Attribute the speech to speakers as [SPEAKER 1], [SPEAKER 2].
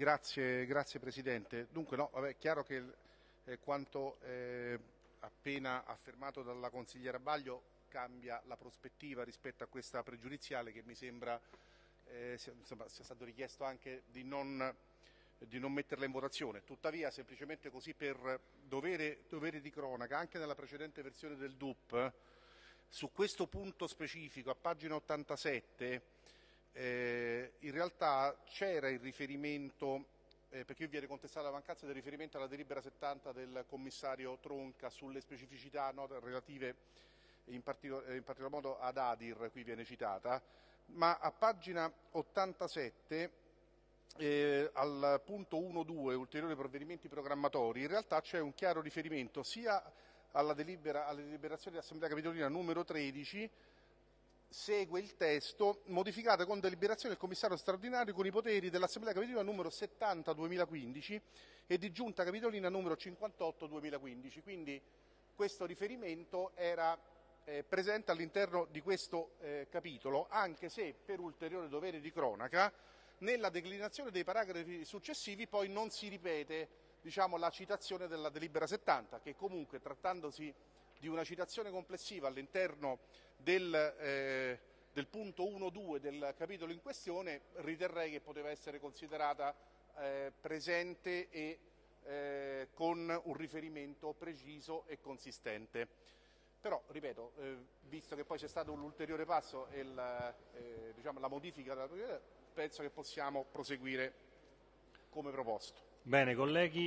[SPEAKER 1] Grazie, grazie Presidente. Dunque, no, vabbè, è chiaro che eh, quanto eh, appena affermato dalla consigliera Baglio cambia la prospettiva rispetto a questa pregiudiziale che mi sembra eh, sia, insomma, sia, stato richiesto anche di non, di non, metterla in votazione. Tuttavia, semplicemente così per dovere, dovere di cronaca, anche nella precedente versione del DUP, su questo punto specifico, a pagina 87, eh, in realtà c'era il riferimento, eh, perché viene contestata la mancanza del riferimento alla delibera 70 del commissario Tronca sulle specificità no, relative in, partico in, particolar modo ad Adir, qui viene citata, ma a pagina 87 eh, al punto 1.2 ulteriori provvedimenti programmatori in realtà c'è un chiaro riferimento sia alla delibera, alle deliberazioni dell'Assemblea Capitolina numero 13 segue il testo modificata con deliberazione del commissario straordinario con i poteri dell'Assemblea Capitolina numero 70 2015 e di Giunta Capitolina numero 58 2015. Quindi questo riferimento era eh, presente all'interno di questo eh, capitolo, anche se per ulteriore dovere di cronaca nella declinazione dei paragrafi successivi poi non si ripete diciamo, la citazione della delibera 70, che comunque trattandosi di una citazione complessiva all'interno del, eh, del punto 1-2 del capitolo in questione, riterrei che poteva essere considerata eh, presente e eh, con un riferimento preciso e consistente. Però, ripeto, eh, visto che poi c'è stato un ulteriore passo e il, eh, diciamo, la modifica della penso che possiamo proseguire come proposto.
[SPEAKER 2] Bene, colleghi.